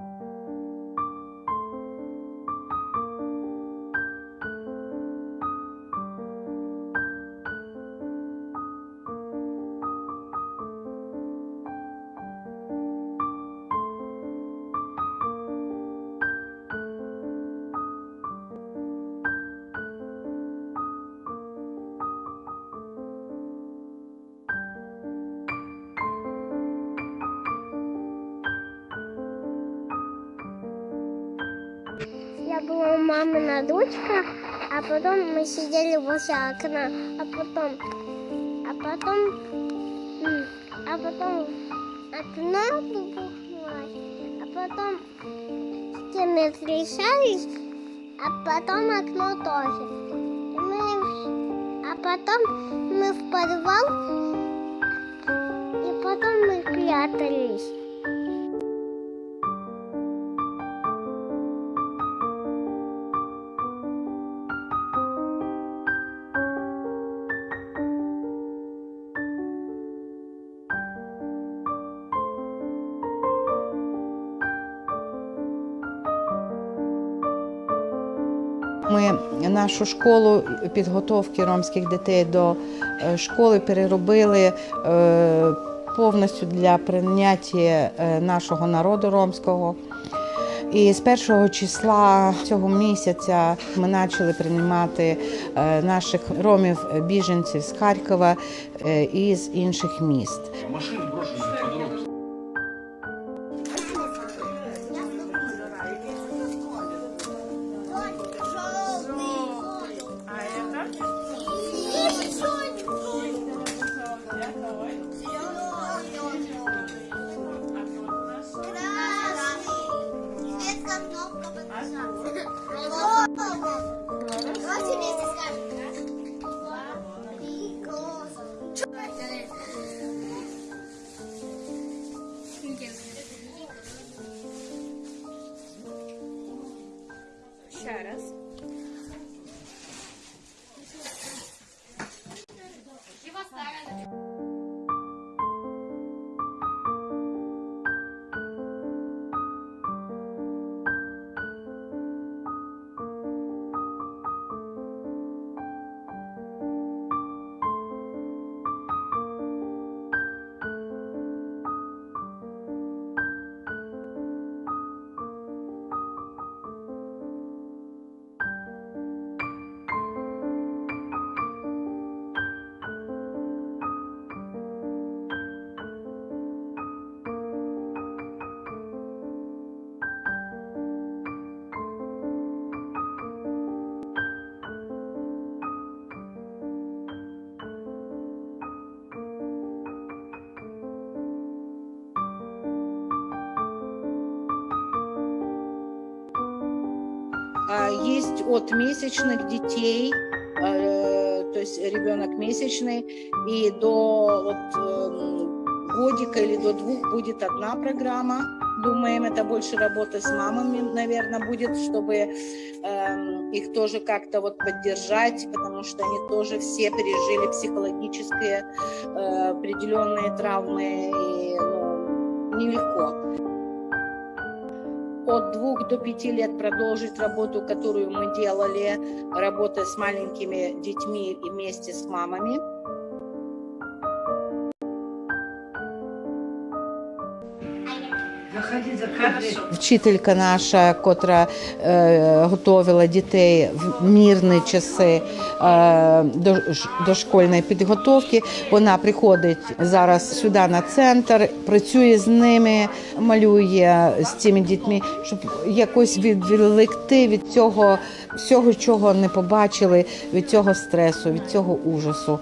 you. Была мамина дочка, а потом мы сидели возле окна, а потом, а потом, а потом окно бухнулось, а потом стены трясались, а потом окно тоже. Мы, а потом мы в подвал, и потом мы прятались. Ми нашу школу підготовки ромських дітей до е, школи переробили е, повністю для прийняття е, нашого народу ромського. І з першого числа цього місяця ми почали приймати наших ромів-біженців з Харкова і з інших міст. Машины брошены Давайте вместе скажем. Ще раз. Есть от месячных детей, э, то есть ребенок месячный, и до вот, эм, годика или до двух будет одна программа. Думаем, это больше работа с мамами, наверное, будет, чтобы эм, их тоже как-то вот поддержать, потому что они тоже все пережили психологические э, определенные травмы, и ну, нелегко от двух до пяти лет продолжить работу, которую мы делали, работа с маленькими детьми и вместе с мамами. Вчителька наша, котра е, готувала дітей в мірні часи е, до, ш- дошкольної підготовки, вона приходить зараз сюди на центр, працює з ними, малює з цими дітьми, щоб якось відволікти від цього всього, чого не побачили, від цього стресу, від цього ужасу.